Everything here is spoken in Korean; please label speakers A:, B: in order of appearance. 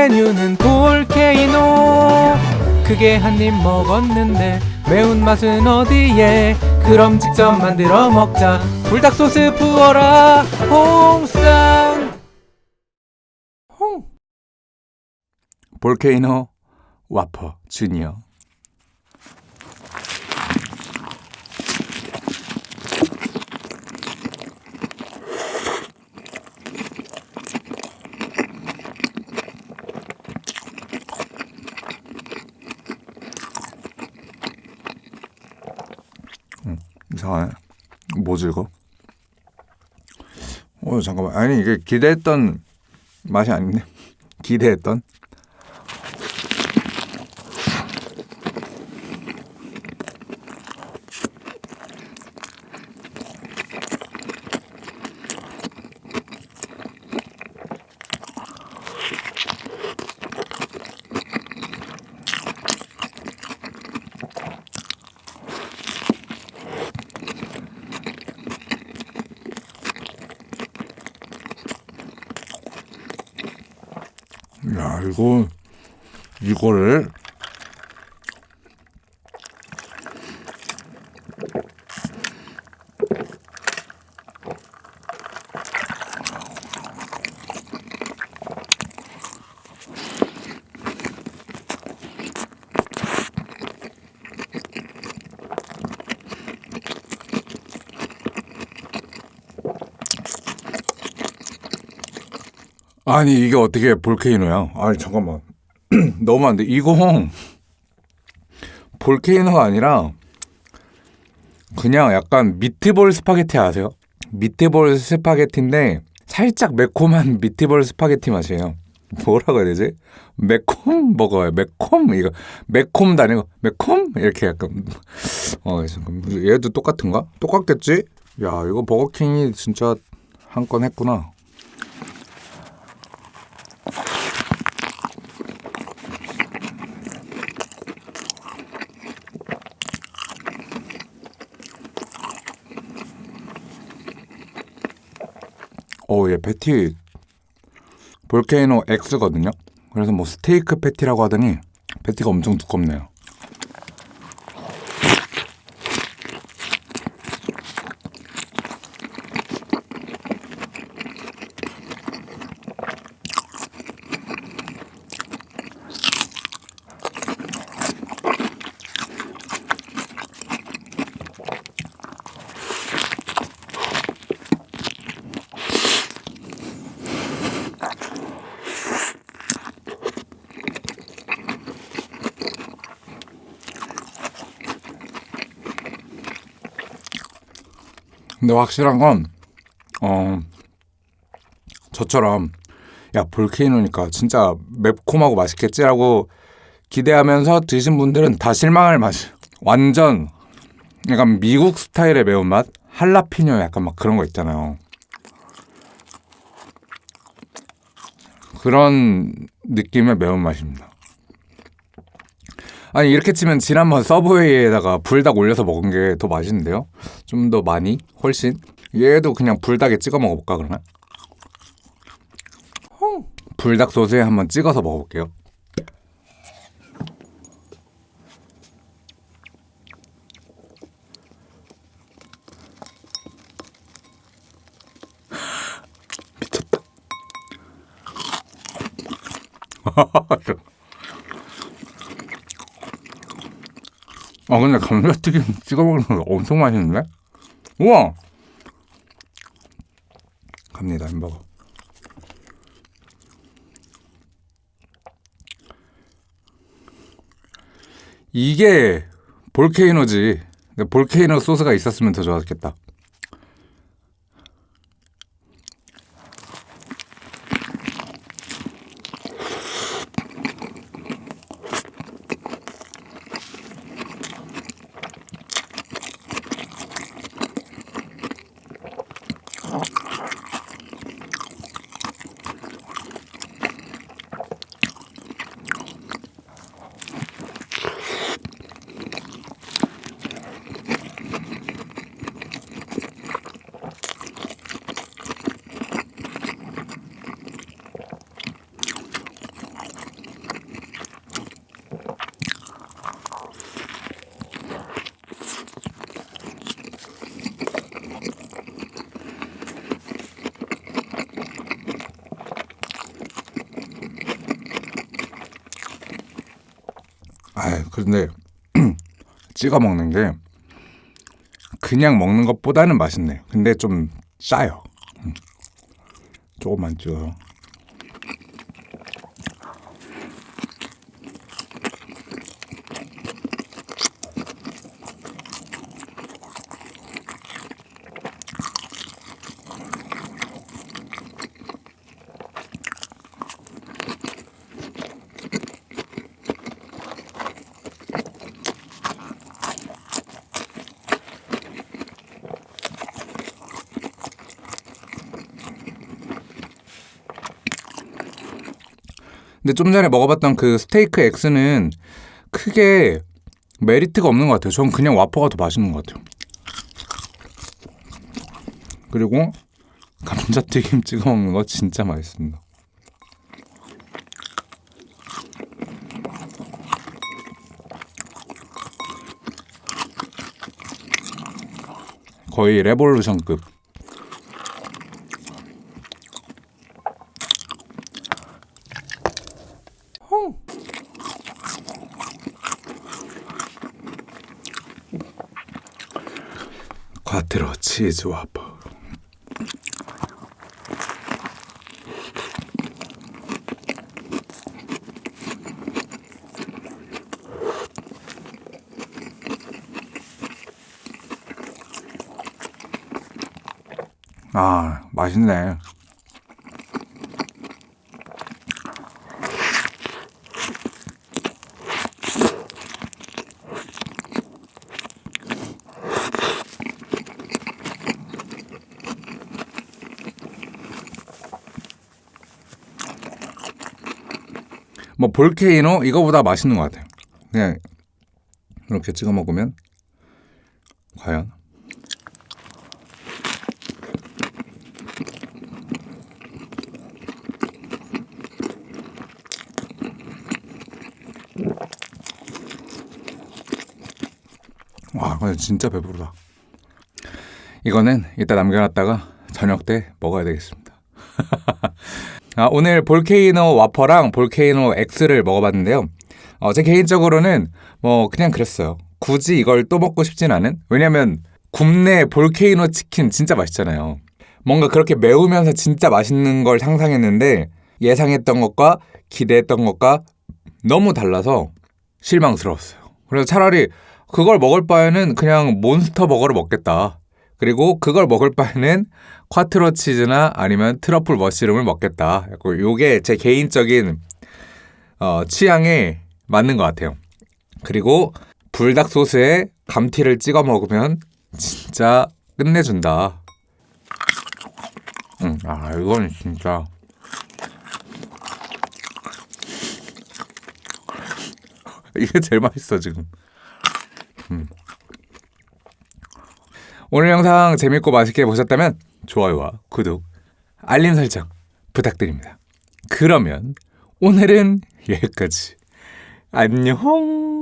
A: 메뉴는 볼케이노. 크게 한 입 먹었는데 매운맛은 어디에? 그럼 직접 만들어 먹자. 불닭 소스 부어라. 홍쌈 홍.
B: 볼케이노 와퍼 주니어 이상하네. 뭐지 이거? 어 잠깐만. 아니 이게 기대했던 맛이 아닌데. 기대했던 야 이거 이거를 아니 이게 어떻게 volcano야? 아니 잠깐만 너무 안 돼. 이거 volcano가 아니라 그냥 약간 미트볼 스파게티 아세요? 미트볼 스파게티인데 살짝 매콤한 미트볼 스파게티 맛이에요. 뭐라고 해야 되지? 매콤 먹어요. 매콤 이거 매콤도 아니고 매콤 이렇게 약간 어 얘도 똑같은가? 똑같겠지? 야 이거 버거킹이 진짜 한 건 했구나. 어, 얘 패티 볼케이노 X거든요. 그래서 뭐 스테이크 패티라고 하더니 패티가 엄청 두껍네요. 근데 확실한 건, 어, 저처럼, 야, 볼케이노니까 진짜 매콤하고 맛있겠지라고 기대하면서 드신 분들은 다 실망할 맛이. 완전, 약간 미국 스타일의 매운맛? 할라피뇨 약간 막 그런 거 있잖아요. 그런 느낌의 매운맛입니다. 아니 이렇게 치면 지난번 서브웨이에다가 불닭 올려서 먹은 게 더 맛있는데요? 좀 더 많이? 훨씬? 얘도 그냥 불닭에 찍어 먹어볼까 그러면? 불닭 소스에 한번 찍어서 먹어볼게요. 미쳤다. 아 근데 감자튀김 찍어 거 엄청 맛있는데? 우와! 갑니다 햄버거 이게 볼케이노지 볼케이노 소스가 있었으면 더 좋았겠다 아 근데 찍어 먹는 게 그냥 먹는 것보다는 맛있네요. 근데 좀 짜요. 음. 조금만 찍어요. 근데 좀 전에 먹어봤던 그 스테이크 X는 크게 메리트가 없는 것 같아요. 전 그냥 와퍼가 더 맛있는 것 같아요. 그리고 감자튀김 찍어 먹는 거 진짜 맛있습니다. 거의 revolution급. 과트로 치즈 와퍼. 아, 맛있네. 뭐 볼케이노 이거보다 맛있는 것 같아요. 그냥 이렇게 찍어 먹으면 과연 와, 근데 진짜 배부르다. 이거는 이따 남겨놨다가 저녁 때 먹어야 되겠습니다. 아, 오늘 볼케이노 와퍼랑 볼케이노 X를 먹어봤는데요. 어, 제 개인적으로는 뭐 그냥 그랬어요. 굳이 이걸 또 먹고 싶진 않은? 왜냐면 굽네 볼케이노 치킨 진짜 맛있잖아요. 뭔가 그렇게 매우면서 진짜 맛있는 걸 상상했는데 예상했던 것과 기대했던 것과 너무 달라서 실망스러웠어요. 그래서 차라리 그걸 먹을 바에는 그냥 몬스터 버거를 먹겠다. 그리고 그걸 먹을 바에는 콰트로 치즈나 아니면 트러플 머시rum을 먹겠다. 요게 제 개인적인 어, 취향에 맞는 것 같아요. 그리고 불닭 소스에 감튀를 찍어 먹으면 진짜 끝내준다. 응, 아 이건 진짜 이게 제일 맛있어 지금. 음. 오늘 영상 재밌고 맛있게 보셨다면 좋아요와 구독, 알림 설정 부탁드립니다. 그러면 오늘은 여기까지. 안녕.